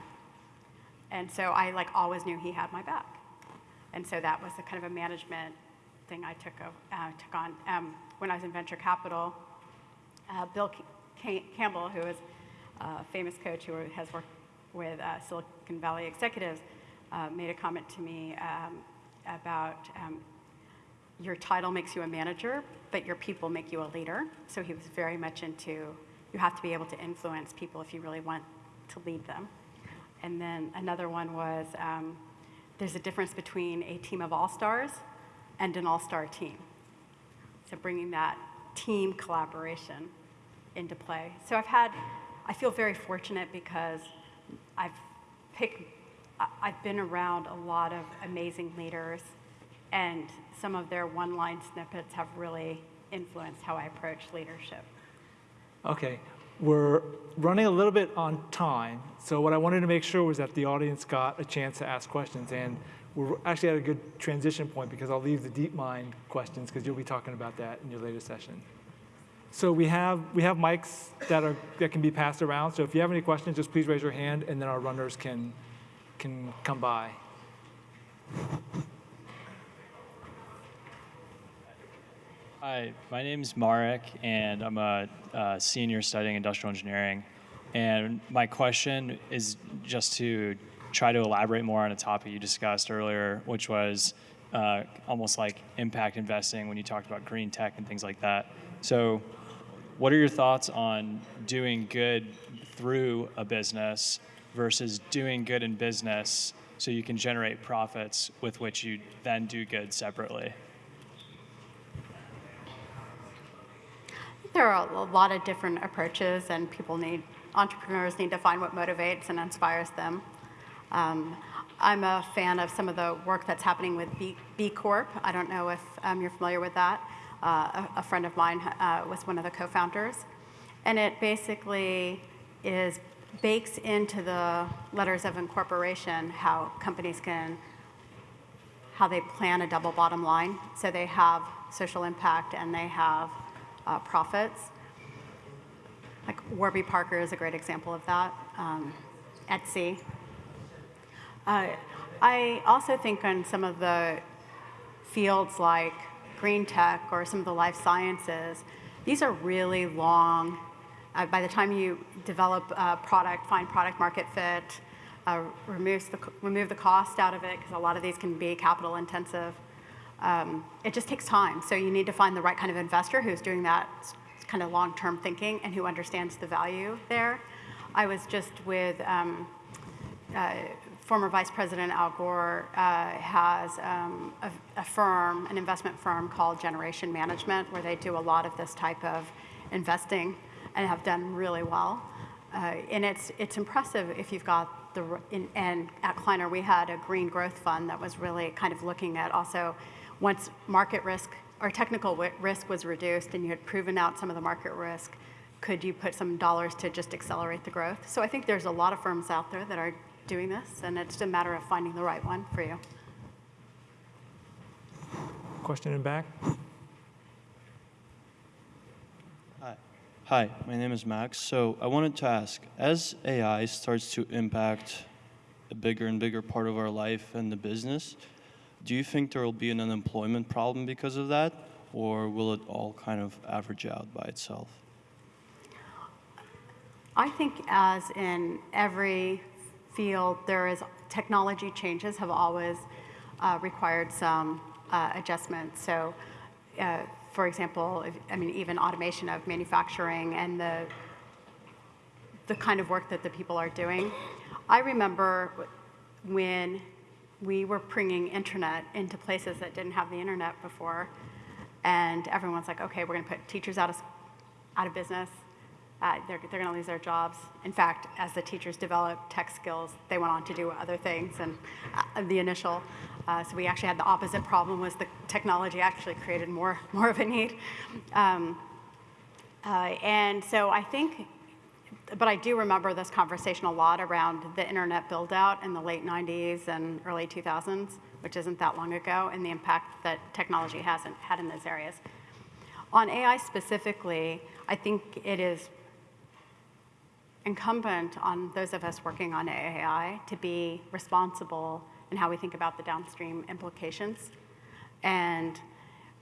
And so I like always knew he had my back. And so that was the kind of a management thing I took, uh, took on. Um, when I was in venture capital, uh, Bill Ca- Campbell, who is a famous coach who has worked with uh, Silicon Valley executives, uh, made a comment to me um, about um, your title makes you a manager, but your people make you a leader. So he was very much into you have to be able to influence people if you really want to lead them. And then another one was um, there's a difference between a team of all stars and an all star team. So bringing that team collaboration into play. So I've had, I feel very fortunate because I've picked, I've been around a lot of amazing leaders, and some of their one line snippets have really influenced how I approach leadership. Okay, we're running a little bit on time, so what I wanted to make sure was that the audience got a chance to ask questions, and we're actually at a good transition point because I'll leave the DeepMind questions because you'll be talking about that in your later session. So we have we have mics that are that can be passed around. So if you have any questions, just please raise your hand, and then our runners can can come by. Hi, my name is Marek, and I'm a, uh senior studying industrial engineering. And my question is just to try to elaborate more on a topic you discussed earlier, which was uh, almost like impact investing when you talked about green tech and things like that. So, what are your thoughts on doing good through a business versus doing good in business so you can generate profits with which you then do good separately? There are a lot of different approaches, and people need, entrepreneurs need to find what motivates and inspires them. Um, I'm a fan of some of the work that's happening with B, B Corp. I don't know if um, you're familiar with that. Uh, a, a friend of mine uh, was one of the co founders. And it basically is bakes into the letters of incorporation how companies can how they plan a double bottom line. So they have social impact and they have uh, profits. Like Warby Parker is a great example of that. Um, Etsy. Uh, I also think on some of the fields like green tech or some of the life sciences, these are really long. Uh, by the time you develop a product, find product market fit, uh, removes the, remove the cost out of it, because a lot of these can be capital intensive. Um, it just takes time. So you need to find the right kind of investor who's doing that kind of long-term thinking and who understands the value there. I was just with um, uh, former Vice President Al Gore uh, has um, a, a firm, an investment firm called Generation Management, where they do a lot of this type of investing and have done really well. Uh, and it's it's impressive if you've got the in, and at Kleiner we had a green growth fund that was really kind of looking at also once market risk or technical risk was reduced and you had proven out some of the market risk, could you put some dollars to just accelerate the growth? So I think there's a lot of firms out there that are doing this, and it's a matter of finding the right one for you. Question in back. Hi, my name is Max. So I wanted to ask as AI starts to impact a bigger and bigger part of our life and the business, do you think there will be an unemployment problem because of that? or will it all kind of average out by itself? I think as in every field, there is, technology changes have always uh, required some uh, adjustments. So, uh, for example, if, I mean, even automation of manufacturing and the, the kind of work that the people are doing. I remember when we were bringing internet into places that didn't have the internet before, and everyone's like, okay, we're going to put teachers out of, out of business. Uh, they're they're going to lose their jobs. In fact, as the teachers developed tech skills, they went on to do other things. And uh, the initial, uh, so we actually had the opposite problem was the technology actually created more, <laughs> more of a need. Um, uh, and so I think, but I do remember this conversation a lot around the internet build out in the late 90s and early 2000s, which isn't that long ago, and the impact that technology hasn't had in those areas. On AI specifically, I think it is incumbent on those of us working on AI to be responsible in how we think about the downstream implications and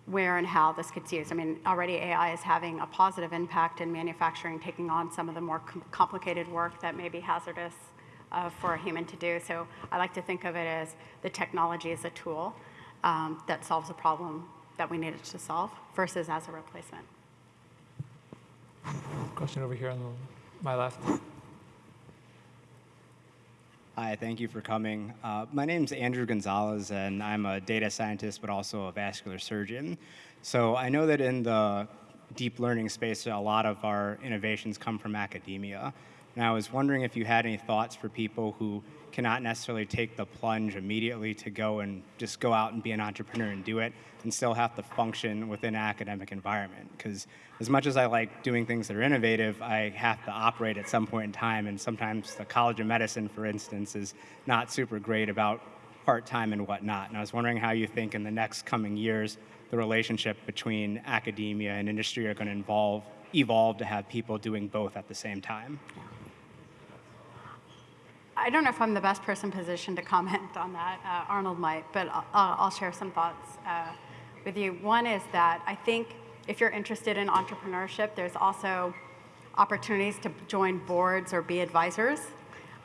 where and how this gets used. I mean, already AI is having a positive impact in manufacturing, taking on some of the more com complicated work that may be hazardous uh, for a human to do. So I like to think of it as the technology as a tool um, that solves a problem that we needed to solve versus as a replacement. Question over here on the, my left. Hi, thank you for coming. Uh, my name is Andrew Gonzalez, and I'm a data scientist, but also a vascular surgeon. So I know that in the deep learning space, a lot of our innovations come from academia. And I was wondering if you had any thoughts for people who cannot necessarily take the plunge immediately to go and just go out and be an entrepreneur and do it and still have to function within an academic environment. Because as much as I like doing things that are innovative, I have to operate at some point in time. And sometimes the College of Medicine, for instance, is not super great about part-time and whatnot. And I was wondering how you think in the next coming years, the relationship between academia and industry are going to involve, evolve to have people doing both at the same time. I don't know if I'm the best person positioned to comment on that. Uh, Arnold might, but I'll, I'll share some thoughts uh, with you. One is that I think if you're interested in entrepreneurship, there's also opportunities to join boards or be advisors.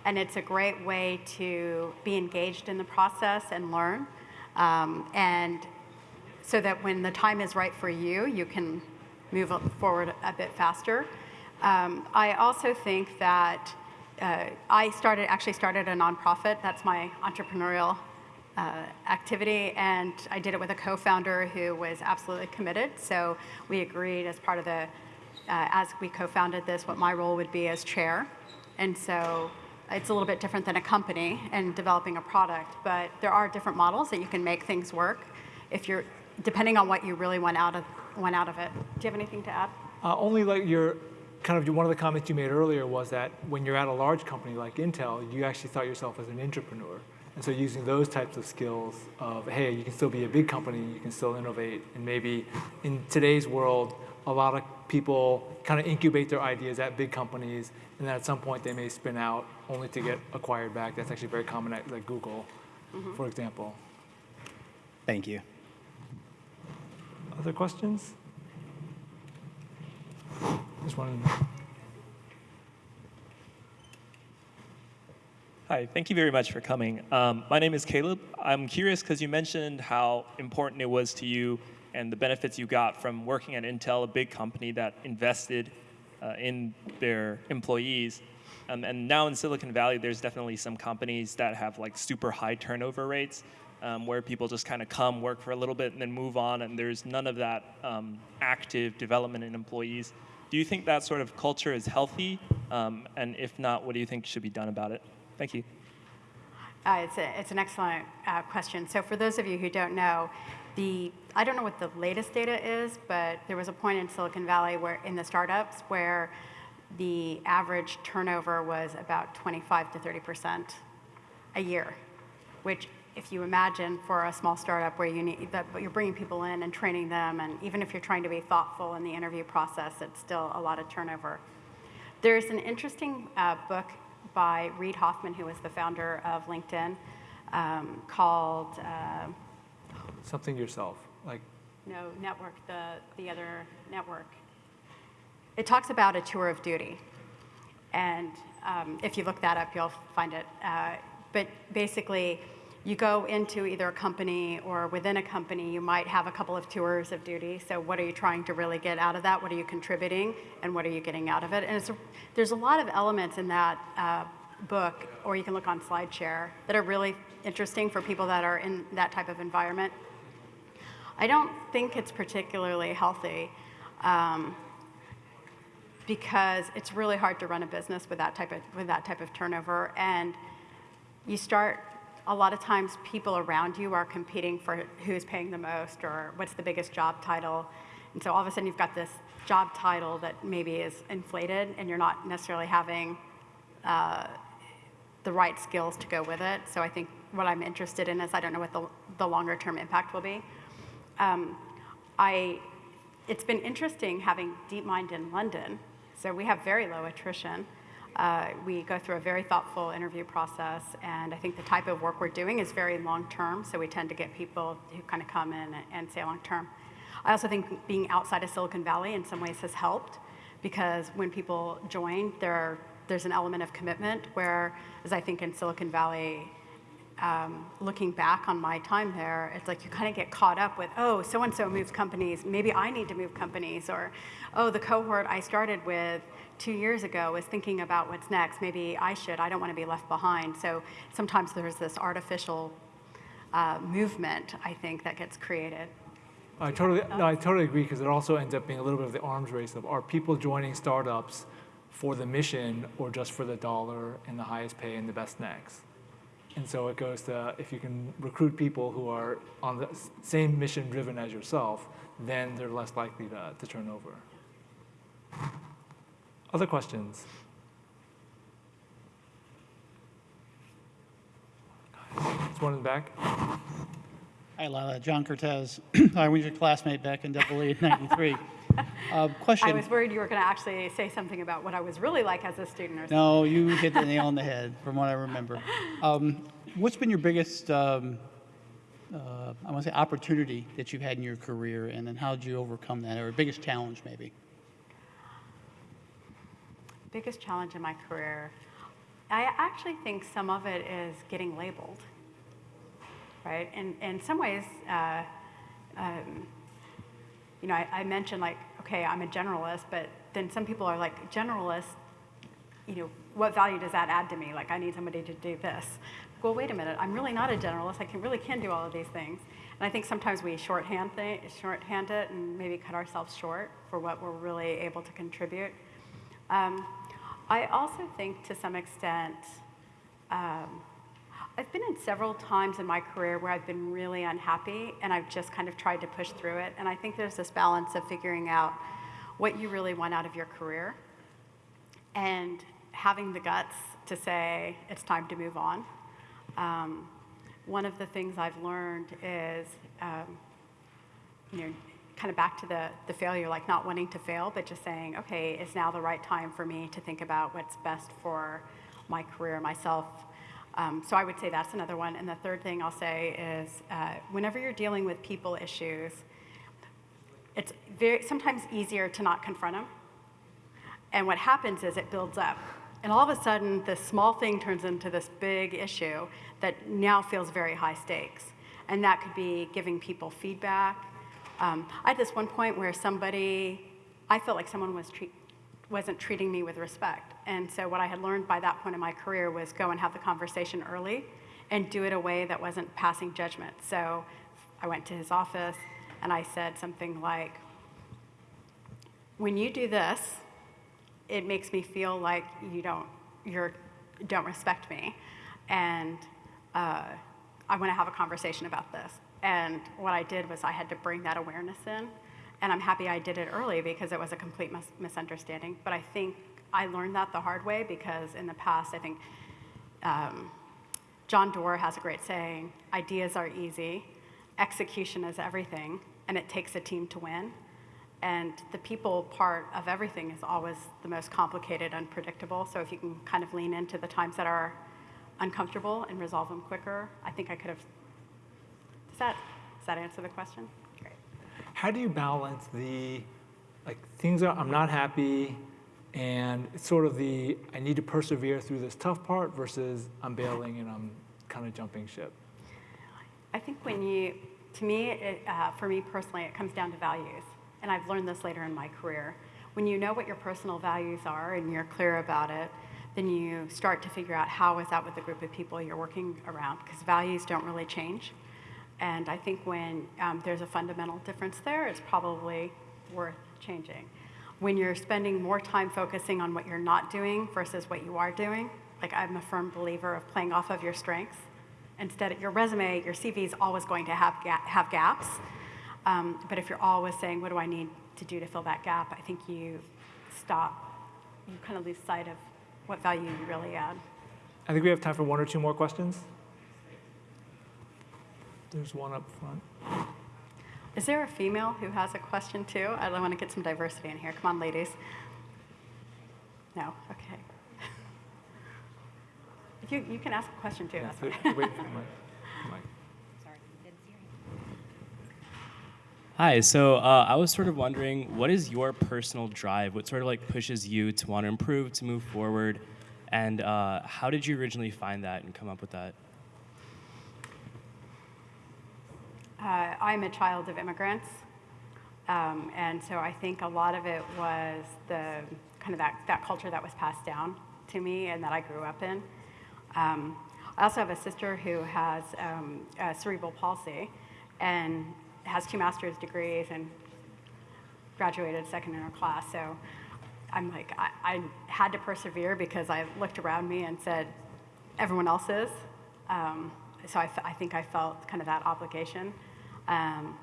And it's a great way to be engaged in the process and learn. Um, and so that when the time is right for you, you can move forward a bit faster. Um, I also think that uh, I started actually started a nonprofit. That's my entrepreneurial uh, activity, and I did it with a co-founder who was absolutely committed. So we agreed as part of the, uh, as we co-founded this, what my role would be as chair, and so it's a little bit different than a company and developing a product, but there are different models that you can make things work if you're depending on what you really want out of want out of it. Do you have anything to add? Uh, only like your kind of one of the comments you made earlier was that when you're at a large company like Intel, you actually thought yourself as an entrepreneur. And so using those types of skills of, hey, you can still be a big company, you can still innovate, and maybe in today's world, a lot of people kind of incubate their ideas at big companies, and then at some point they may spin out only to get acquired back. That's actually very common at like Google, Mm-hmm. for example. Thank you. Other questions? Just one. Hi, thank you very much for coming. Um, my name is Caleb. I'm curious because you mentioned how important it was to you and the benefits you got from working at Intel, a big company that invested uh, in their employees. Um, and now in Silicon Valley, there's definitely some companies that have like super high turnover rates um, where people just kind of come, work for a little bit, and then move on, and there's none of that um, active development in employees. Do you think that sort of culture is healthy? Um, and if not, what do you think should be done about it? Thank you. Uh, it's, a, it's an excellent uh, question. So for those of you who don't know, the I don't know what the latest data is, but there was a point in Silicon Valley where in the startups where the average turnover was about 25 to 30 percent a year, which if you imagine for a small startup where you need that you're bringing people in and training them, and even if you're trying to be thoughtful in the interview process, it's still a lot of turnover. There's an interesting uh, book by Reid Hoffman, who was the founder of LinkedIn, um, called uh, Something yourself. Like, no, network, the, the other network. It talks about a tour of duty. And um, if you look that up, you'll find it. Uh, but basically, you go into either a company or within a company, you might have a couple of tours of duty. So, what are you trying to really get out of that? What are you contributing? And what are you getting out of it? And there's a lot of elements in that uh, book, or you can look on SlideShare, that are really interesting for people that are in that type of environment. I don't think it's particularly healthy. Um, because it's really hard to run a business with that type of with that type of turnover and you start a lot of times people around you are competing for who's paying the most or what's the biggest job title and so all of a sudden you've got this job title that maybe is inflated and you're not necessarily having uh, the right skills to go with it so i think what i'm interested in is i don't know what the, the longer term impact will be um, I, it's been interesting having DeepMind in London. So we have very low attrition. Uh, we go through a very thoughtful interview process, and I think the type of work we're doing is very long term. So we tend to get people who kind of come in and say long term. I also think being outside of Silicon Valley in some ways has helped because when people join, there, there's an element of commitment. Where, as I think in Silicon Valley, um, looking back on my time there, it's like you kind of get caught up with, oh, so and so moves companies, maybe I need to move companies, or oh, the cohort I started with two years ago was thinking about what's next, maybe I should, I don't want to be left behind. So sometimes there's this artificial uh, movement, I think, that gets created. I totally, no, I totally agree because it also ends up being a little bit of the arms race of are people joining startups for the mission or just for the dollar and the highest pay and the best next? And so it goes to if you can recruit people who are on the same mission driven as yourself, then they're less likely to, to turn over. Other questions? There's one in the back. Hi, Lila. John Cortez. <clears throat> I was your classmate back in Double E in '93. <laughs> Uh, question. I was worried you were going to actually say something about what I was really like as a student or something. No, you hit the nail on the <laughs> head, from what I remember. Um, what's been your biggest, um, uh, I want to say, opportunity that you've had in your career, and then how did you overcome that, or biggest challenge maybe? Biggest challenge in my career, I actually think some of it is getting labeled, right? And in some ways, uh, um, you know, I, I mentioned like, okay, I'm a generalist, but then some people are like, generalist, you know, what value does that add to me? Like, I need somebody to do this. Well, wait a minute, I'm really not a generalist. I can really can do all of these things. And I think sometimes we shorthand, th- shorthand it and maybe cut ourselves short for what we're really able to contribute. Um, I also think to some extent, um, I've been in several times in my career where I've been really unhappy and I've just kind of tried to push through it. And I think there's this balance of figuring out what you really want out of your career and having the guts to say it's time to move on. Um, one of the things I've learned is, um, you know, kind of back to the, the failure, like not wanting to fail, but just saying, okay, is now the right time for me to think about what's best for my career, myself. Um, so I would say that's another one. And the third thing I'll say is uh, whenever you're dealing with people issues, it's very, sometimes easier to not confront them. And what happens is it builds up. And all of a sudden, this small thing turns into this big issue that now feels very high stakes. And that could be giving people feedback. Um, I had this one point where somebody, I felt like someone was treat, wasn't treating me with respect. And so, what I had learned by that point in my career was go and have the conversation early and do it a way that wasn't passing judgment. So, I went to his office and I said something like, When you do this, it makes me feel like you don't you're don't respect me and uh, i want to have a conversation about this and what i did was i had to bring that awareness in and i'm happy i did it early because it was a complete mis- misunderstanding but i think i learned that the hard way because in the past i think um, john doerr has a great saying ideas are easy execution is everything and it takes a team to win and the people part of everything is always the most complicated, and unpredictable. So if you can kind of lean into the times that are uncomfortable and resolve them quicker, I think I could have. Does that, does that answer the question? Great. how do you balance the, like, things are, I'm not happy, and it's sort of the, I need to persevere through this tough part versus I'm bailing and I'm kind of jumping ship? I think when you, to me, it, uh, for me personally, it comes down to values. And I've learned this later in my career. When you know what your personal values are and you're clear about it, then you start to figure out how is that with the group of people you're working around, because values don't really change. And I think when um, there's a fundamental difference there, it's probably worth changing. When you're spending more time focusing on what you're not doing versus what you are doing, like I'm a firm believer of playing off of your strengths. Instead, of your resume, your CV is always going to have, ga- have gaps. Um, but if you're always saying, what do I need to do to fill that gap, I think you stop, you kind of lose sight of what value you really add. I think we have time for one or two more questions. There's one up front. Is there a female who has a question too? I want to get some diversity in here. Come on, ladies. No? Okay. <laughs> You, you can ask a question too. That's Wait fine. for the mic. Mic. Hi, so uh, I was sort of wondering, what is your personal drive? What sort of like pushes you to want to improve, to move forward, and uh, how did you originally find that and come up with that? Uh, I'm a child of immigrants, um, and so I think a lot of it was the kind of that, that culture that was passed down to me and that I grew up in. Um, I also have a sister who has um, cerebral palsy and has two master's degrees and graduated second in her class. So I'm like, I, I had to persevere because I looked around me and said, everyone else is. Um, so I think I felt kind of that obligation. Um,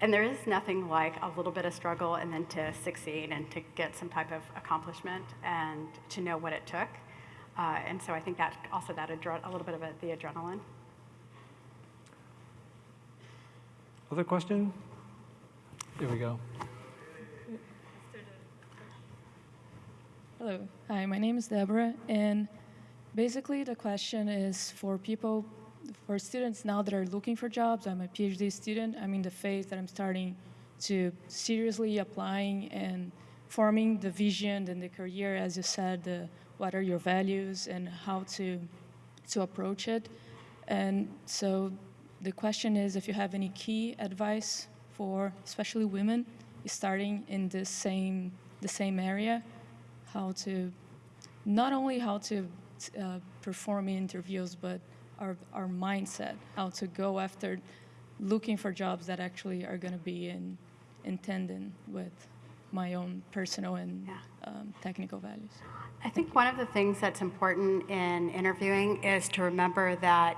and there is nothing like a little bit of struggle and then to succeed and to get some type of accomplishment and to know what it took. Uh, and so I think that also that adre- a little bit of it, the adrenaline. Other question? Here we go. Hello. Hi, my name is Deborah, and basically the question is for people, for students now that are looking for jobs. I'm a PhD student. I'm in the phase that I'm starting to seriously applying and forming the vision and the career, as you said, the, what are your values and how to to approach it. And so the question is if you have any key advice for especially women starting in this same the same area how to not only how to uh, perform interviews, but our, our mindset, how to go after looking for jobs that actually are going to be in, in tandem with my own personal and Yeah. um, technical values. I think one of the things that's important in interviewing is to remember that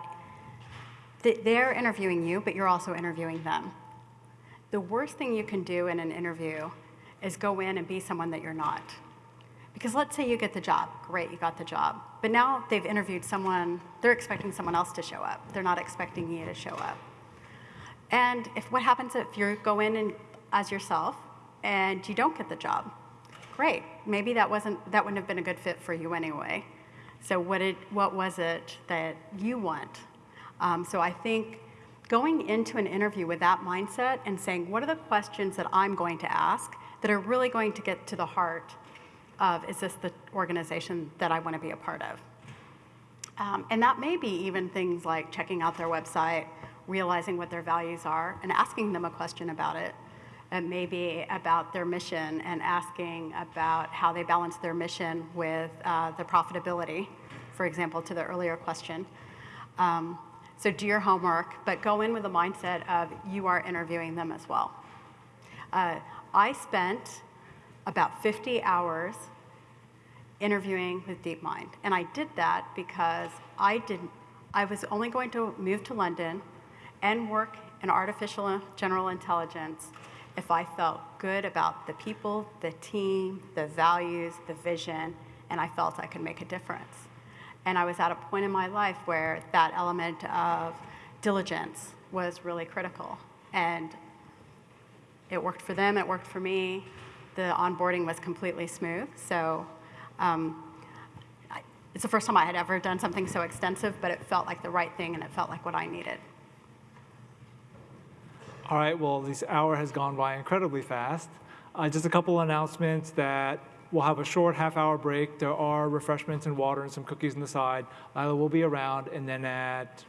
th- they're interviewing you, but you're also interviewing them. The worst thing you can do in an interview is go in and be someone that you're not. Because let's say you get the job, great, you got the job. But now they've interviewed someone, they're expecting someone else to show up. They're not expecting you to show up. And if what happens if you go in and, as yourself and you don't get the job? Great. Maybe that wasn't that wouldn't have been a good fit for you anyway. So what did what was it that you want? Um, so I think going into an interview with that mindset and saying, what are the questions that I'm going to ask that are really going to get to the heart of is this the organization that I want to be a part of? Um, and that may be even things like checking out their website, realizing what their values are, and asking them a question about it. It may be about their mission and asking about how they balance their mission with uh, the profitability, for example, to the earlier question. Um, so do your homework, but go in with the mindset of you are interviewing them as well. Uh, I spent about 50 hours interviewing with DeepMind. And I did that because I didn't, I was only going to move to London and work in artificial general intelligence if I felt good about the people, the team, the values, the vision, and I felt I could make a difference. And I was at a point in my life where that element of diligence was really critical. And it worked for them, it worked for me. The onboarding was completely smooth. So um, I, it's the first time I had ever done something so extensive, but it felt like the right thing and it felt like what I needed. All right, well, this hour has gone by incredibly fast. Uh, just a couple announcements that we'll have a short half hour break. There are refreshments and water and some cookies on the side. Lila will be around, and then at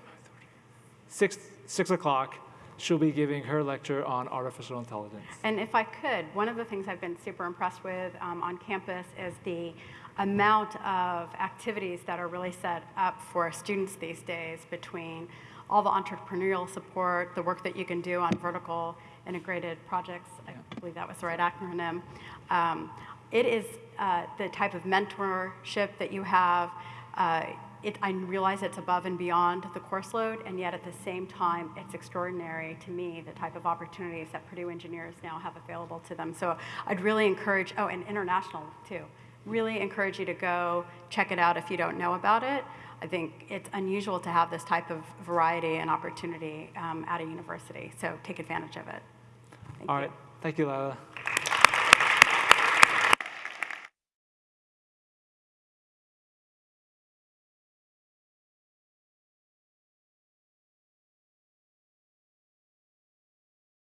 six, six o'clock, she'll be giving her lecture on artificial intelligence. And if I could, one of the things I've been super impressed with um, on campus is the amount of activities that are really set up for students these days between all the entrepreneurial support, the work that you can do on vertical integrated projects, I believe that was the right acronym. Um, it is uh, the type of mentorship that you have. Uh, it, I realize it's above and beyond the course load, and yet at the same time, it's extraordinary to me the type of opportunities that Purdue engineers now have available to them. So I'd really encourage, oh, and international too. Really encourage you to go check it out if you don't know about it. I think it's unusual to have this type of variety and opportunity um, at a university, so take advantage of it. Thank All you. right, thank you, Lila.